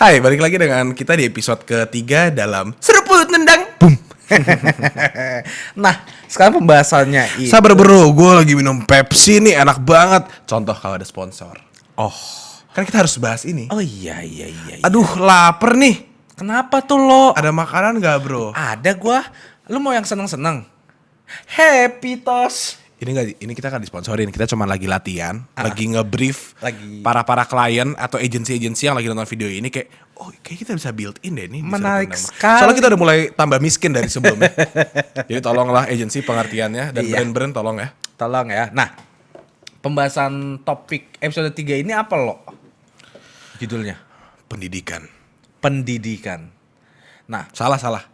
Hai, balik lagi dengan kita di episode ketiga dalam Seruput Nendang Boom Nah, sekarang pembahasannya ini. Sabar bro, gue lagi minum Pepsi nih, enak banget Contoh kalau ada sponsor Oh. Kan kita harus bahas ini Oh iya iya iya. iya. Aduh, lapar nih Kenapa tuh lo? Ada makanan gak bro? Ada gua. Lu mau yang seneng-seneng? Happy tos. Ini gak, ini kita kan disponsorin, kita cuma lagi latihan Lagi nge-brief Lagi. para-para klien atau agensi-agensi yang lagi nonton video ini Kayak, oh kayak kita bisa build in deh nih di Menarik sekali. Soalnya kita udah mulai tambah miskin dari sebelumnya Jadi tolonglah agensi pengertiannya dan Iya. brand-brand tolong ya Tolong ya. Nah, pembahasan topik episode 3 ini apa lo? Judulnya Pendidikan pendidikan. Nah, Salah salah.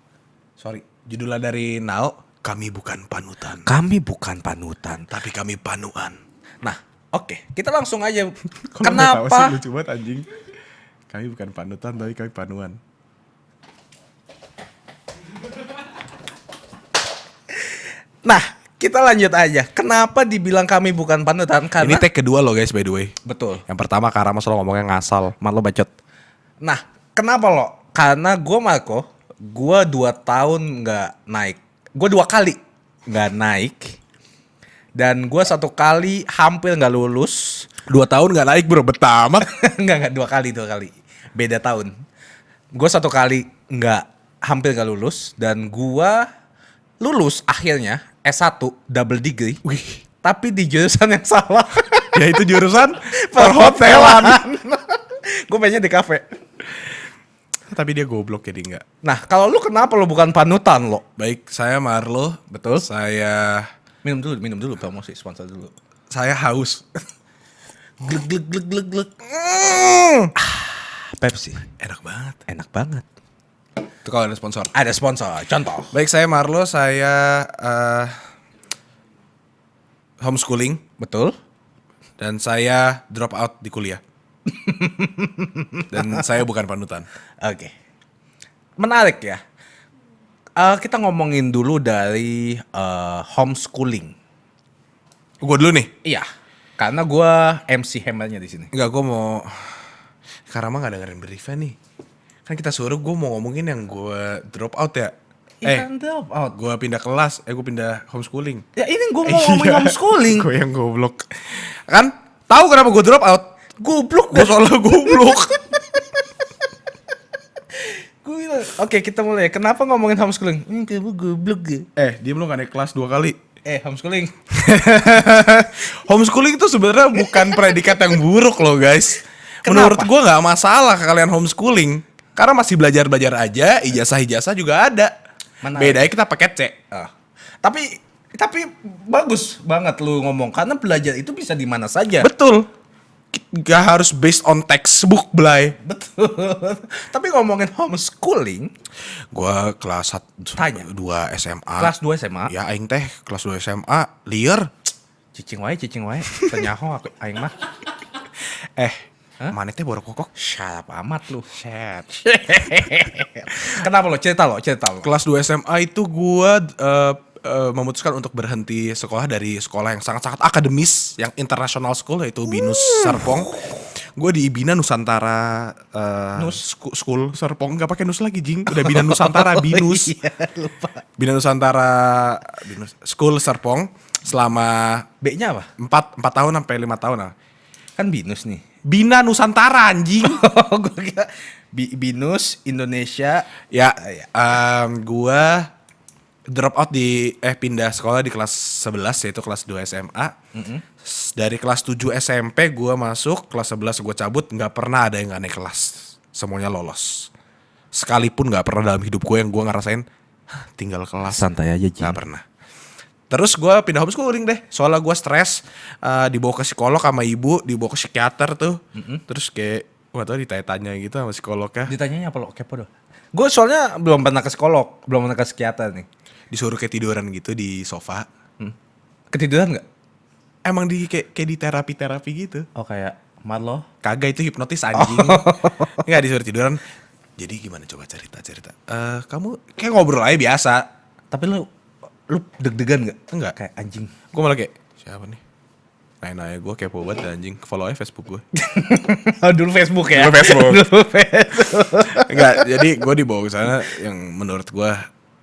Sorry. Judulnya dari Nao. Kami bukan panutan, kami bukan panutan. tapi kami panuan. Nah, oke, kita langsung aja. Kenapa? lucu banget anjing. Kami bukan panutan, tapi kami panuan. Nah, kita lanjut aja. Kenapa dibilang kami bukan panutan? Karena Ini tag kedua lo guys by the way. betul. Yang pertama karena mas lo ngomongnya ngasal, mat lo bacot. Nah, kenapa lo? Karena gue Marco, gue dua tahun nggak naik. Gue dua kali nggak naik. Dan gue satu kali hampir nggak lulus. Dua tahun gak naik bro, betamat. nggak nggak dua kali dua kali. Beda tahun. Gue satu kali nggak hampir nggak lulus dan gue lulus akhirnya S1 double degree. Wih, Tapi di jurusan yang salah. ya itu jurusan Perhotelan. gue pengennya di kafe. Tapi dia goblok jadi enggak. Nah, kalau lu kenapa lu bukan panutan lo? Baik, saya Marlo. Betul. Saya Minum dulu, minum dulu promosi sponsor dulu. saya haus. Glek glek glek glek glek. Pepsi. Enak banget. Enak banget. Itu kalau ada sponsor. Ada sponsor. Contoh. Baik, saya Marlo, saya eh, homeschooling Betul? dan saya drop out di kuliah. dan saya bukan panutan. Oke. Menarik ya. Eh, kita ngomongin dulu dari eh, homeschooling. Gue dulu nih. Iya. Karena gua MC Hammernya di sini. Enggak, gue mau karena mah gak dengerin briefnya nih. Kan kita suruh gue mau ngomongin yang gue drop out ya. Eh, Ikan drop out. gue pindah kelas, eh gue pindah homeschooling. Ya ini gua mau ngomongin homeschooling. gue yang goblok. Kan tahu kenapa gue drop out? Goblok Gue soalnya goblok. Oke kita mulai. Kenapa ngomongin homeschooling? Hmm, kamu goblok ya. eh, dia belum gak naik kelas dua kali. Eh homeschooling. homeschooling itu sebenarnya bukan predikat yang buruk loh guys. Menurut Kenapa? gue nggak masalah kalian homeschooling karena masih belajar belajar aja, ijazah ijazah juga ada. Menarik. Bedanya kita pakai C. Ah. Tapi tapi bagus banget lu ngomong karena belajar itu bisa di mana saja. Betul. Gak harus based on textbook, Blay. Betul. tapi ngomongin homeschooling, Gua kelas 1 Tanya. 2 SMA. kelas 2 SMA. Ya aing teh kelas 2 SMA liar. Cicing wae, cicing wae. Tenyaho aku aing mah. Eh, Hah? mana teh baru kokok. Syap amat lu. Shit. Kenapa lo? Cerita lo, cerita lo. Kelas 2 SMA itu gua eh, eh, memutuskan untuk berhenti sekolah dari sekolah yang sangat-sangat akademis, yang international school yaitu Binus Serpong. Gue di Bina Nusantara eh, Nus? School Serpong nggak pakai Nus lagi jing udah Bina Nusantara Binus Iya, lupa. Bina Nusantara Binus School Serpong selama B-nya apa? 4 4 tahun sampai 5 tahun lah. Kan binus nih. Bina Nusantara anjing. Oh, Bi- binus Indonesia. ya, em, gua drop out di eh pindah sekolah di kelas 11 yaitu kelas 2 SMA. S- Dari kelas 7 SMP gua masuk, kelas 11 gua cabut, nggak pernah ada yang nggak naik kelas. Semuanya lolos. Sekalipun nggak pernah dalam hidup gue yang gua ngerasain "Hah, tinggal kelas. Santai aja. Nggak pernah. Terus gue pindah homeschooling deh. Soalnya gue stres. eh, dibawa ke psikolog sama ibu. Dibawa ke psikiater tuh. Terus kayak. Gak tau ditanya-tanya gitu sama psikolognya. Ditanyanya apa lo? Kepo dong. Gue soalnya belum pernah ke psikolog, belum pernah ke psikiater nih. Disuruh kayak tiduran gitu di sofa. Ketiduran nggak? Emang di kayak, kayak di terapi-terapi gitu. Oh kayak Marlo. Kagak itu hipnotis anjing. Enggak disuruh tiduran. Jadi gimana coba cerita cerita? Eh kamu kayak ngobrol aja biasa. Tapi lu lu deg-degan nggak? Enggak. Kayak anjing. Gue malah kayak siapa nih? Nanya-nanya gue kepo banget anjing. Follow aja Facebook gue. oh, dulu Facebook ya. Dulu Facebook. dulu Facebook. Enggak, jadi gue dibawa ke sana yang menurut gue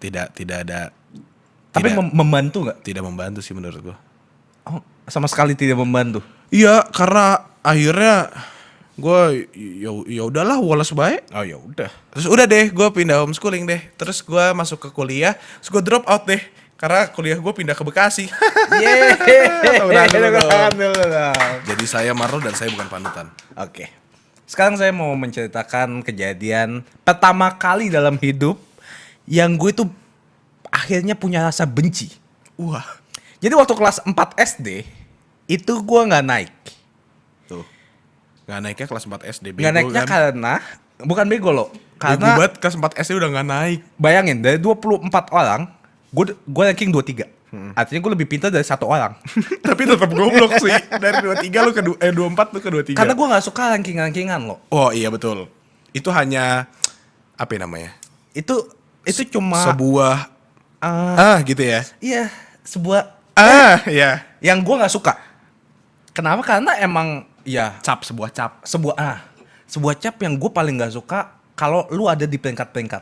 tidak tidak ada Tapi tidak, mem- membantu nggak? tidak membantu sih menurut gue. Oh, sama sekali tidak membantu. Iya, karena akhirnya gue ya ya udahlah walas baik. Oh ya udah. Terus udah deh, gue pindah homeschooling deh. Terus gue masuk ke kuliah, terus gue drop out deh. Karena kuliah gue pindah ke Bekasi. Jadi saya Marlo dan saya bukan panutan. Oke. Sekarang saya mau menceritakan kejadian pertama kali dalam hidup yang gue tuh akhirnya punya rasa benci. Wah. Jadi waktu kelas 4 SD itu gue nggak naik. Tuh. Gak naiknya kelas 4 SD. Nggak naiknya kan? karena bukan bego loh. Bego Karena banget kelas 4 SD udah gak naik. bayangin dari 24 orang, gue gue ranking 23. Artinya gue lebih pintar dari satu orang. Tapi tetap goblok sih. Dari 23 lu ke eh 24 lu ke 23. Karena gue nggak suka ranking-rankingan loh. Oh iya betul. Itu hanya apa ya namanya? Itu itu cuma Sebuah ah, ah gitu ya. iya sebuah Ah, ya. yang gue nggak suka. Kenapa? Karena emang ya Cap sebuah cap. sebuah ah sebuah cap yang gue paling nggak suka kalau lu ada di peringkat-peringkat.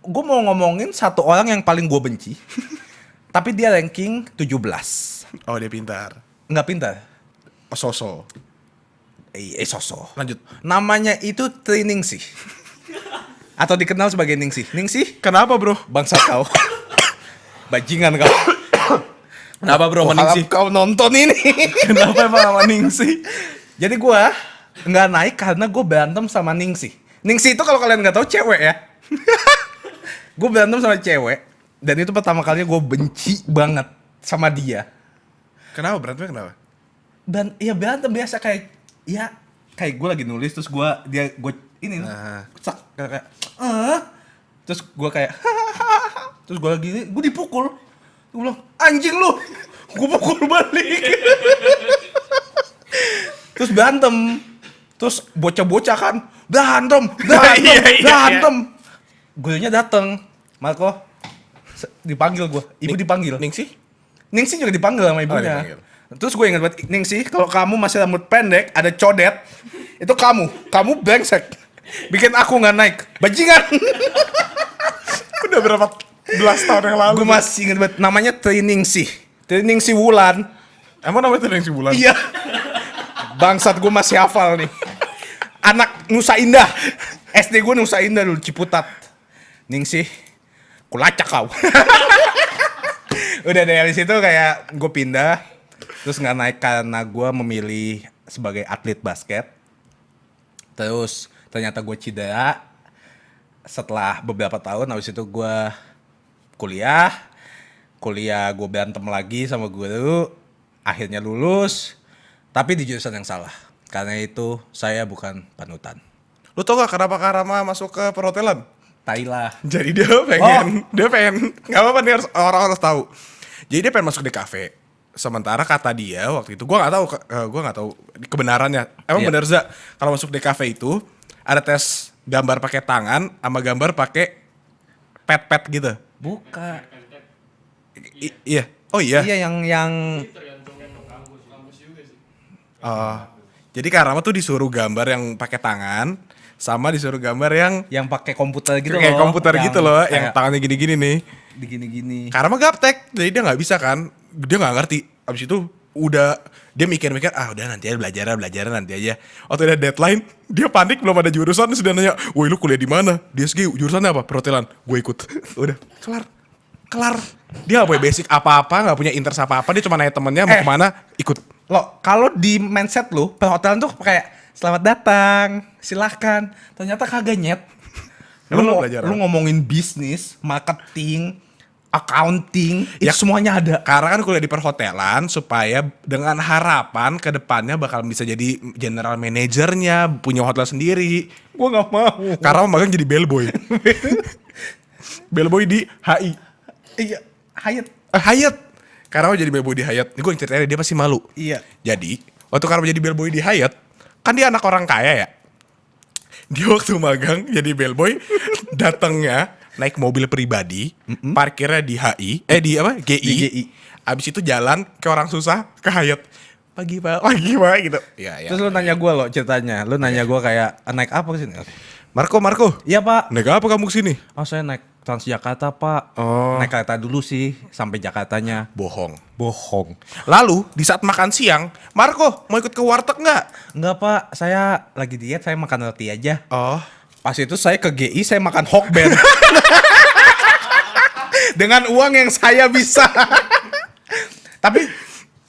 Gue mau ngomongin satu orang yang paling gue benci, tapi dia ranking 17 Oh dia pintar. nggak pintar. Oh, Soso. Eh, eh soso. Lanjut. Namanya itu Trining sih. Atau dikenal sebagai Ningsih. Ningsih, Kenapa bro? bangsa kau. Bajingan kau. Kenapa bro sama Ningsih? kau nonton ini. Kenapa emang sama Ningsih? Jadi gua nggak naik karena gue berantem sama Ningsih. Ningsih itu kalau kalian nggak tahu cewek ya. gue berantem sama cewek dan itu pertama kalinya gue benci banget sama dia. Kenapa berantemnya kenapa? Dan ya berantem biasa kayak ya kayak gue lagi nulis terus gue dia gue ini Ah. sak kayak kayak, "Ah?" terus gue kayak terus gue lagi gue dipukul gue bilang anjing lu gue pukul balik terus berantem terus bocah-bocah kan berantem berantem Iya, iya, berantem gurunya dateng Marco dipanggil gue ibu dipanggil Ningsih? Ningsih juga dipanggil sama ibunya. dipanggil. Terus gue ingat banget, Ningsih kalau kamu masih rambut pendek, ada codet, itu kamu, kamu brengsek. Bikin aku nggak naik. Bajingan. Udah berapa belas tahun yang lalu? gue masih ingat banget, namanya Triningsih. Triningsih Wulan. Emang namanya itu Ningsih Bulan? Iya. Bangsat gue masih hafal nih. Anak Nusa Indah. SD gue Nusa Indah dulu, Ciputat. Ningsih, kulacak kau. Udah dari situ kayak gue pindah. Terus nggak naik karena gue memilih sebagai atlet basket. Terus ternyata gue cedera. Setelah beberapa tahun, habis itu gue kuliah. Kuliah gue berantem lagi sama guru. Akhirnya lulus. Tapi di jurusan yang salah. Karena itu saya bukan panutan. Lu tau gak kenapa Karama masuk ke perhotelan? Tailah. Jadi dia pengen, dia pengen, nggak apa-apa nih harus orang harus tahu. Jadi dia pengen masuk di kafe. Sementara kata dia waktu itu, gua nggak tahu, eh, gua nggak tahu kebenarannya. Emang Iya. bener za kalau masuk di kafe itu ada tes gambar pakai tangan sama gambar pakai pet-pet gitu. Buka. I- iya. Oh iya. Iya yang yang Oh. Jadi Karama tuh disuruh gambar yang pakai tangan sama disuruh gambar yang yang pakai komputer gitu kayak loh. komputer Yang gitu loh, yang tangannya gini-gini nih. digini-gini. Karena gaptek, jadi dia nggak bisa kan, dia nggak ngerti. Abis itu udah dia mikir-mikir, ah udah nanti aja belajar, belajar nanti aja. Waktu ada deadline, dia panik belum ada jurusan, dia nanya, woi lu kuliah di mana? Di SG jurusannya apa? Perhotelan. Gue ikut. udah, kelar, kelar. Dia gak punya basic apa-apa, nggak punya interest apa-apa, dia cuma nanya temennya mau Eh. ke mana, ikut. Lo kalau di mindset lu perhotelan tuh kayak selamat datang, silahkan. Ternyata kagak nyet. Lu, lu belajar lu ngomongin bisnis, marketing, accounting, Ya. itu semuanya ada. Karena kan kuliah di perhotelan supaya dengan harapan ke depannya bakal bisa jadi general manajernya, punya hotel sendiri. Gua nggak mau. Karena magang jadi bellboy. bellboy di HI. Iya, Hayat. Eh, Hyatt. Karena jadi bellboy di. Ini gue yang ceritain dia pasti malu. Iya. Jadi, waktu Karma jadi bellboy di Hyatt, kan dia anak orang kaya ya. dia waktu magang jadi bellboy datangnya naik mobil pribadi, parkirnya di HI, eh di apa? GI. Di GI. Abis itu jalan ke orang susah ke Hayat. Pagi pak, pagi pak gitu. Ya ya. Terus lu nanya gue lo ceritanya. Lu nanya gue kayak "Ah, naik apa ke sini? Marco, Marco, Iya pak. naik apa kamu ke sini? Oh saya naik Transjakarta pak. Oh. Naik kereta dulu sih sampai Jakartanya. Bohong. Bohong. Lalu di saat makan siang, Marco mau ikut ke warteg nggak? Enggak pak, saya lagi diet, saya makan roti aja. Oh, Pas itu saya ke GI, saya makan Hokben. Dengan uang yang saya bisa. tapi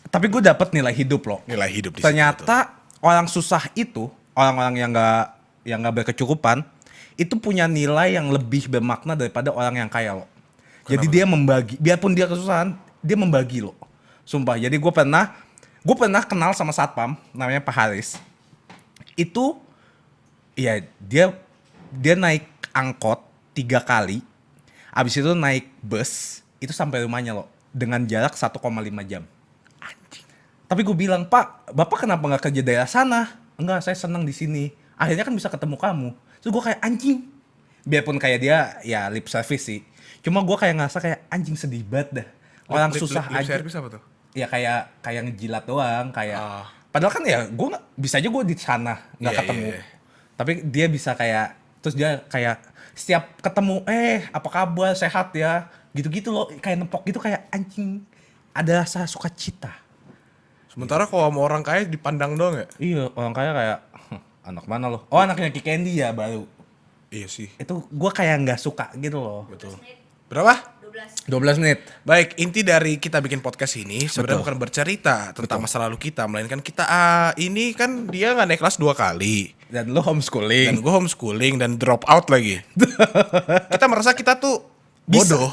tapi gue dapat nilai hidup loh. nilai hidup di situ. Ternyata orang susah itu, orang-orang yang nggak yang nggak berkecukupan, itu punya nilai yang lebih bermakna daripada orang yang kaya loh. Jadi dia membagi, biarpun dia kesusahan, dia membagi loh. Sumpah. Jadi gue pernah, gue pernah kenal sama satpam, namanya Pak Haris. Itu, ya dia dia naik angkot tiga kali, abis itu naik bus, itu sampai rumahnya loh, dengan jarak 1,5 jam. Tapi gue bilang, Pak, Bapak kenapa nggak kerja daerah sana? Enggak, saya senang di sini. Akhirnya kan bisa ketemu kamu. Terus gue kayak anjing. Biarpun kayak dia ya lip service sih. Cuma gue kayak ngerasa kayak anjing sedih banget dah. Orang Lip- susah lip- lip service apa tuh? Ya kayak kayak ngejilat doang, kayak. Ah. Padahal kan ya gue bisa aja gue di sana nggak Iya, ketemu. iya, iya. Tapi dia bisa kayak terus dia kayak setiap ketemu eh apa kabar sehat ya gitu-gitu loh kayak nepok gitu kayak anjing ada rasa sukacita. Sementara kalau sama orang kaya dipandang doang ya? Iya, orang kaya kayak "Hm, anak mana lo? Oh, anaknya Ki Candy ya baru. Iya sih. Itu gua kayak nggak suka gitu loh. Betul. Berapa? 12 12 menit. Baik, inti dari kita bikin podcast ini sebenarnya Betul. bukan bercerita tentang masa lalu kita, melainkan kita ah, ini kan dia nggak naik kelas dua kali Dan lo dan homeschooling. gue homeschooling dan drop out lagi. kita merasa kita tuh Bisa. bodoh,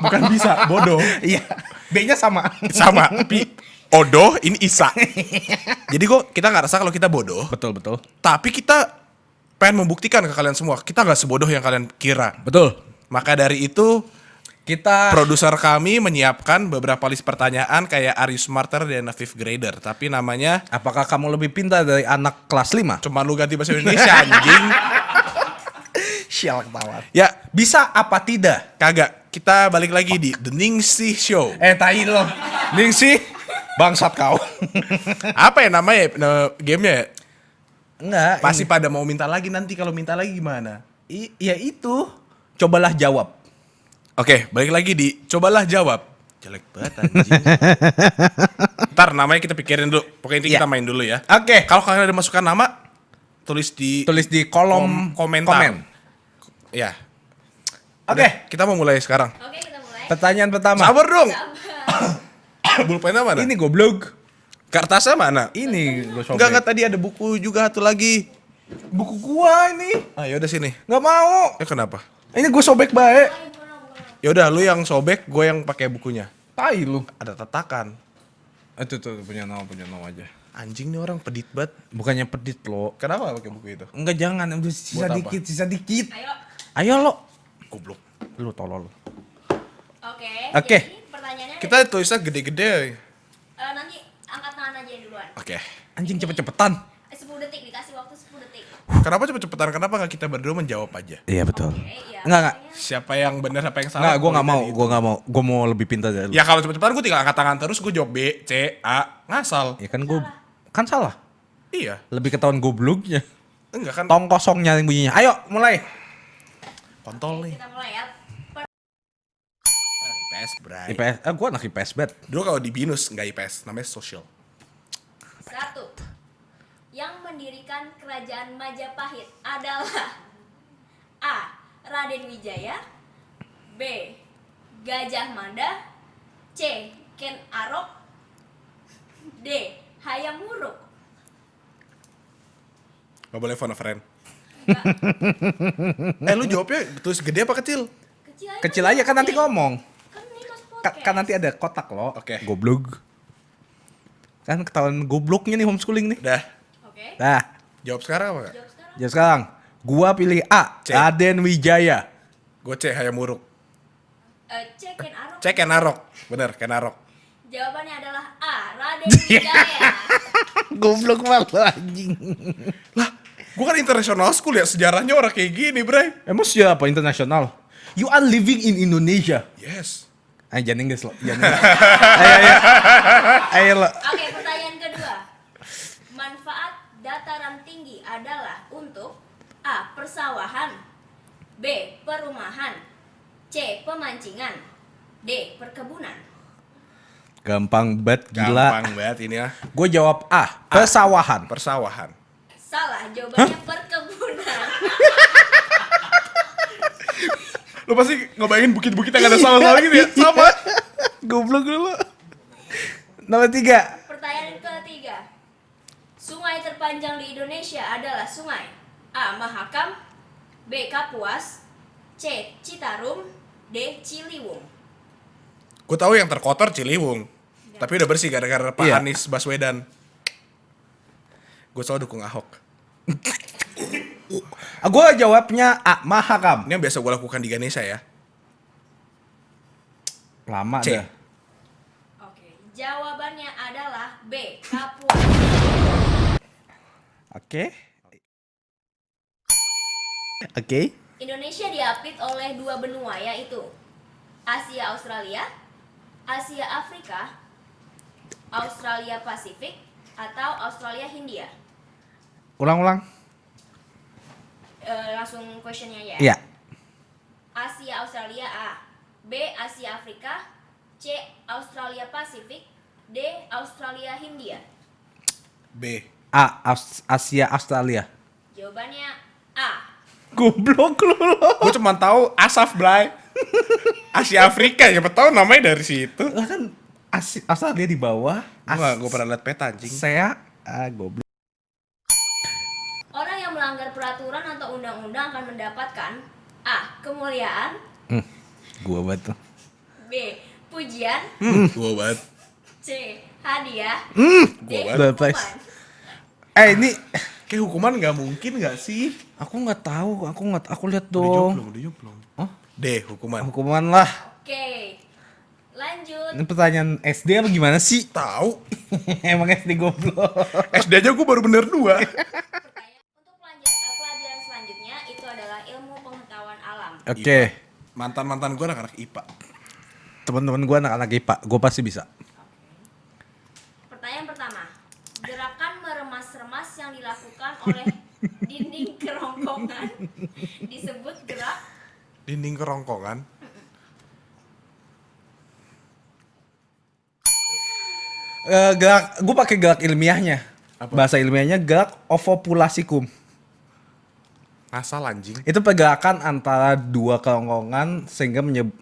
bukan bisa bodoh, Iya. B-nya sama. sama tapi odoh ini isa. Jadi gue kita nggak rasa kalau kita bodoh, betul, betul. tapi kita pengen membuktikan ke kalian semua kita nggak sebodoh yang kalian kira. Betul. Maka dari itu Kita Produser kami menyiapkan beberapa list pertanyaan kayak Are you smarter than a fifth grader? Tapi namanya apakah kamu lebih pintar dari anak kelas 5? cuma lu ganti bahasa Indonesia anjing. Sial ketawa. Ya, Bisa apa tidak? kagak. Kita balik lagi di The Ningsih Show. Eh, tai lo. Ningsih, bangsat kau. Apa ya namanya nah, gamenya? ya? Enggak. Pasti pada mau minta lagi nanti kalau minta lagi gimana? I- ya itu. Cobalah jawab. Oke, balik lagi di cobalah jawab. Jelek banget anjing. Ntar namanya kita pikirin dulu. Pokoknya inti Ya. kita main dulu ya. Oke. Kalau kalian ada masukan nama, tulis di Tulis di kolom kom- komentar. komen. Ya. Oke. Udah, kita mau mulai sekarang. Oke kita mulai Pertanyaan pertama. Sabar dong. Sabar. Bulpennya mana? Ini goblok. Kertasnya mana? Ini gue sobek. Enggak, enggak tadi ada buku juga satu lagi. Buku gua ini. Ah, yaudah sini. Nggak mau. Ya kenapa? Ini gue sobek baik. Yaudah, lu yang sobek, gue yang pakai bukunya. Tai lu. Ada tatakan. Itu tuh punya nama punya nama aja. Anjing nih orang pedit banget. Bukannya pedit lo. Kenapa pakai buku itu? Enggak jangan, udah sisa Buat apa? dikit, sisa dikit. Ayo. Ayo lo. Goblok. Lu tolol. Oke. Oke. jadi Pertanyaannya Kita tulisnya gede-gede. eh, nanti angkat tangan aja yang duluan. Oke. Anjing cepet-cepetan. Eh, 10 detik dikasih waktu 10 detik. Kenapa cepet-cepetan? Kenapa nggak kita berdua menjawab aja? Iya betul. Oke, iya. Enggak, enggak. Pertanyaannya- Siapa yang benar, siapa yang salah? Enggak, gue nggak mau, gue nggak mau, gue mau lebih pintar dari lu. Ya kalau cepet-cepetan gue tinggal angkat tangan terus, gue jawab B, C, A, ngasal. Ya kan gue, kan salah. Iya. Lebih ketahuan gobloknya. Enggak kan? Tong kosong nyaring bunyinya. Ayo, mulai. Kontol nih. Kita mulai ya. IPS, bray. IPS, eh gue anak IPS bet. Dulu kalau di BINUS, nggak IPS, namanya social. Satu. Mendirikan kerajaan Majapahit adalah A. Raden Wijaya B. Gajah Mada C. Ken Arok D. Hayam Wuruk Gak boleh phone a friend. eh lu jawabnya tulis gede apa kecil? Kecil aja, Kecil aja kan nanti ngomong. Kan Kan, nanti ada kotak loh. Oke. Goblok. Kan ketahuan gobloknya nih homeschooling nih. Udah. Oke Nah, Jawab sekarang apa gak? Jawab sekarang jadi sekarang gua pilih A, C. Raden Wijaya. Gue C, Hayam Muruk. Eh, C. Ken Arok C, Kenarok. Bener, Kenarok. Jawabannya adalah A. Raden Wijaya Goblok banget lo anjing. Lah, Gue kan international school ya, sejarahnya orang kayak gini, Bray. Emang siapa internasional? You are living in Indonesia. Yes. Ayo jangan Inggris lo. Jangan Inggris. ayo ayo. Ayo lo. Oke, kedua. Manfaat dataran tinggi adalah untuk A. Persawahan B. Perumahan C. Pemancingan D. Perkebunan Gampang banget gila. Gampang banget ini ya. Gue jawab A. Persawahan. Persawahan. Salah, jawabannya perkebunan Lo pasti ngebayangin bukit-bukit yang ada sawah-sawah gitu ya? Sama. Goblok dulu. Nomor tiga. Pertanyaan ketiga Sungai terpanjang di Indonesia adalah sungai A. Mahakam B. Kapuas C. Citarum D. Ciliwung Gue tahu yang terkotor Ciliwung. Tapi udah bersih gara-gara Pak Iya. Anies Baswedan. Gue selalu dukung Ahok. Gue jawabnya A. Mahakam. Ini yang biasa gue lakukan di Ganesha ya. Lama C. dah. Oke, jawabannya adalah B. Kapuas Oke. Oke. Indonesia diapit oleh dua benua yaitu Asia Australia, Asia Afrika, Australia Pasifik, atau Australia Hindia. Ulang-ulang. Eh, langsung questionnya ya. Iya. Asia Australia A, B Asia Afrika, C Australia Pasifik, D Australia Hindia. B. A. Aus- Asia Australia. Jawabannya A. Goblok lu lo. Gue cuma tahu Asaf Blay. Asia Afrika, siapa tahu namanya dari situ. Lah kan Asia Australia di bawah. Gue gue pernah liat peta anjing. Saya ah goblok. Orang yang melanggar peraturan atau undang-undang akan mendapatkan A. Kemuliaan Hmm. Gua banget tuh. B. Pujian Hmm, gue banget. C. Hadiah D. Gua banget. Eh ini Kayak hukuman nggak mungkin nggak sih? aku nggak tahu, aku nggak aku lihat Udah dong. udah joplong. Oh, D. Hukuman. hukuman lah. Oke Lanjut Ini pertanyaan SD apa gimana sih? Tahu. Emang SD goblok. SD aja gue baru bener dua. Pertanyaan Untuk pelanja- eh, pelajaran selanjutnya itu adalah ilmu pengetahuan alam Oke. Mantan mantan gue anak-anak IPA. Teman-teman gua anak-anak IPA, gua pasti bisa. Pertanyaan pertama Gerakan meremas-remas yang dilakukan oleh dinding kerongkongan disebut gerak Dinding kerongkongan. Eh gerak, gua pakai gerak ilmiahnya. Apa? Bahasa ilmiahnya gerak ovopulasikum. Ngasal anjing. Itu pergerakan antara dua kerongkongan sehingga menyeb-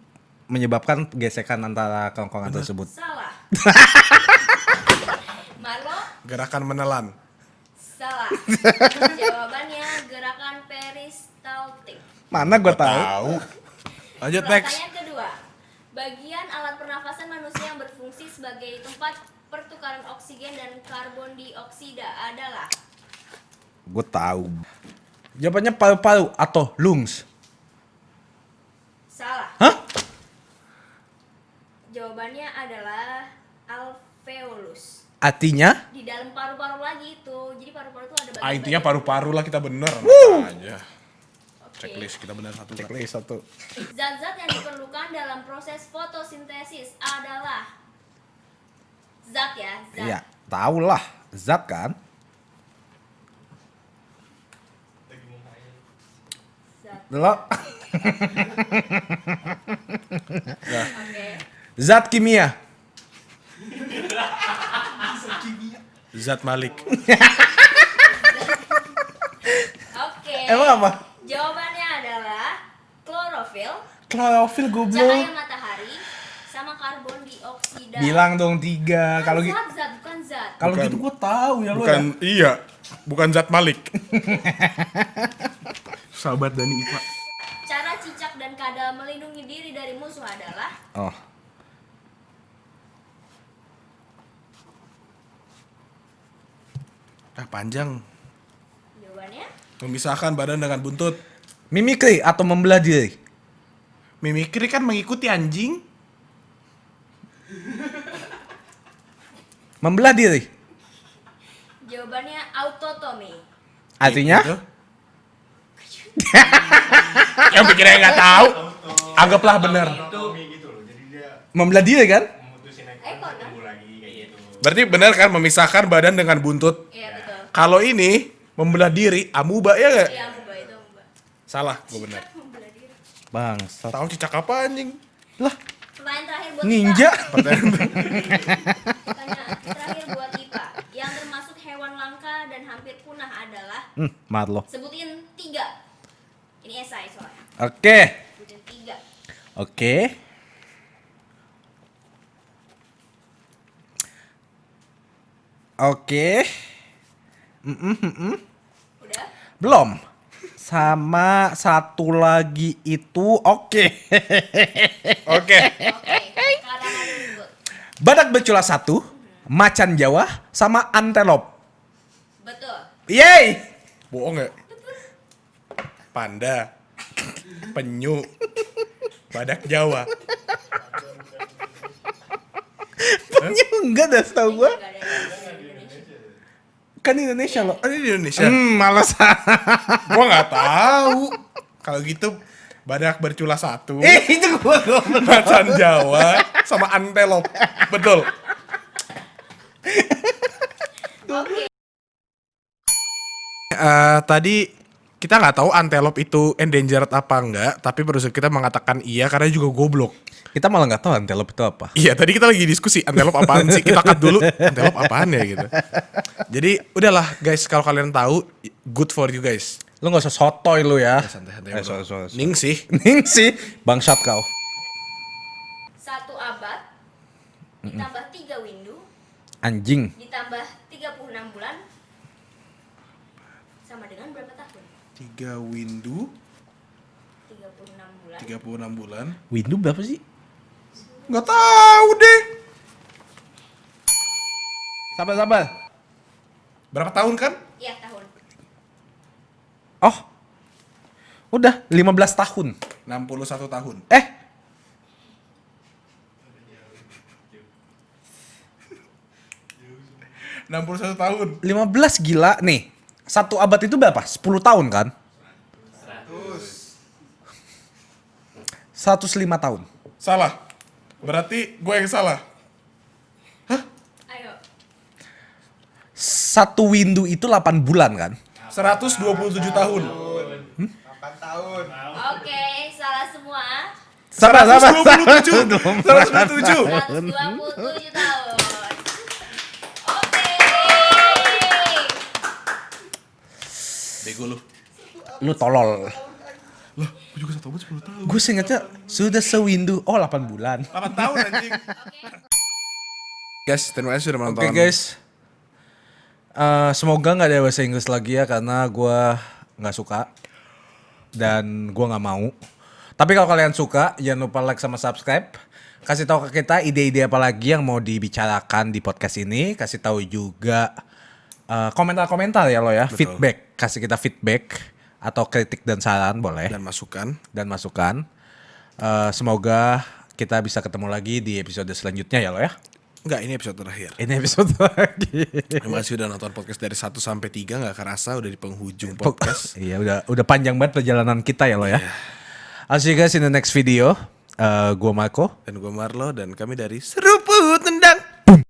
menyebabkan gesekan antara kerongkongan tersebut. salah. Marlo Gerakan menelan. Salah. Jawabannya gerakan peristaltik. Mana gua tahu? Tahu. Lanjut next. Pertanyaan kedua. Bagian alat pernafasan manusia yang berfungsi sebagai tempat pertukaran oksigen dan karbon dioksida adalah Gue tahu. Jawabannya paru-paru atau lungs. salah. Hah? Jawabannya adalah alveolus. Artinya? Di dalam paru-paru lagi itu. Jadi paru-paru itu ada bagian Ah, intinya paru-paru lah kita bener. aja. Checklist kita bener satu. Checklist satu. Zat-zat yang diperlukan dalam proses fotosintesis adalah zat ya, zat. Iya, tahu lah. Zat kan? Zat. Lo zat kimia. Zat Malik. Oke. Emang apa? Jawabannya adalah klorofil, Klorofil cahaya goblok. matahari, sama karbon dioksida. Bilang dong tiga. Kalau gitu, zat, zat, bukan zat. kalau Bukan. gitu gue tahu ya lo. Bukan iya. Bukan Zat Malik. Sahabat Dani IPA. Cara cicak dan kadal melindungi diri dari musuh adalah Oh. Ah panjang. Memisahkan badan dengan buntut. Mimikri atau membelah diri. Mimikri kan mengikuti anjing. Membelah diri. jawabannya autotomi. Artinya? Gitu. Yang pikirnya nggak tahu. Anggaplah benar. Membelah diri kan? Eh, nah? Berarti benar kan memisahkan badan dengan buntut. Iya betul. Kalau ini membelah diri, amuba ya nggak? Iya, amuba itu amuba. Salah, gue benar. Membelah diri. Bangsat. Tahu cicak apa anjing? Lah, Pertanyaan terakhir buat ninja. Pertanyaan terakhir buat Ipa. Yang termasuk hewan langka dan hampir punah adalah Hmm, Marlo. sebutin tiga. Ini esai soalnya. Oke. Sebutin tiga. Oke. Oke. Udah? Belum. Sama satu lagi itu oke. Oke. Badak bercula satu, macan Jawa, sama antelop. Betul. Yeay! Bohong nggak? Panda. Penyu. Badak Jawa. Penyu enggak dah setahu gua. Nggak ada yang di Indonesia. Kan Indonesia loh. Oh, ini di Indonesia. Hmm, malas. Gua nggak tahu. Kalau gitu badak bercula satu, eh, itu gua gua macan Jawa, sama antelop. Betul. Eh, tadi kita nggak tahu antelop itu endangered apa enggak, tapi produser kita mengatakan iya karena juga goblok. Kita malah nggak tahu antelop itu apa. Iya, tadi kita lagi diskusi antelop apaan sih? Kita cut dulu antelop apaan ya gitu. Jadi udahlah guys, kalau kalian tahu good for you guys. Lu nggak usah sotoy lu ya. Santai-santai. Eh, sorry. Ning sih. Ning sih, bangsat kau. Satu abad ditambah tiga windu Anjing. ditambah tiga Windu. Tiga puluh enam bulan. Windu berapa sih? Gak tahu deh. Sabar-sabar Berapa tahun kan? Iya tahun. Oh. Udah 15 tahun. 61 tahun. Eh. enam puluh satu tahun. 15 gila. Nih. Satu abad itu berapa? 10 tahun kan? 100. 105 tahun. Salah. Berarti gue yang salah. Ayo. Satu windu itu 8 bulan kan? 127 tahun. Oke, salah semua. Sabar, sabar. 127. 127. 127 tahun. Oke. Bego lu. Lu tolol. Loh, gue juga satu tahun 10 tahun. Gue seingatnya sudah sewindu. Oh 8 bulan. 8 tahun anjing. Guys, terima kasih sudah menonton. Oke guys. Eh, semoga nggak ada bahasa Inggris lagi ya karena gue nggak suka dan gue nggak mau. Tapi kalau kalian suka, jangan lupa like sama subscribe. Kasih tahu ke kita ide-ide apa lagi yang mau dibicarakan di podcast ini. Kasih tahu juga eh, komentar-komentar ya lo ya, feedback. Kasih kita feedback atau kritik dan saran boleh Dan masukan. dan masukan. Eh, semoga kita bisa ketemu lagi di episode selanjutnya ya lo ya. Enggak, ini episode terakhir. Ini episode lagi. Terima kasih udah nonton podcast dari 1 sampai 3 nggak kerasa udah di penghujung podcast. Iya udah udah panjang banget perjalanan kita ya lo ya. I'll see you guys in the next video. Eh gua Marco. Dan gue Marlo dan kami dari Seruput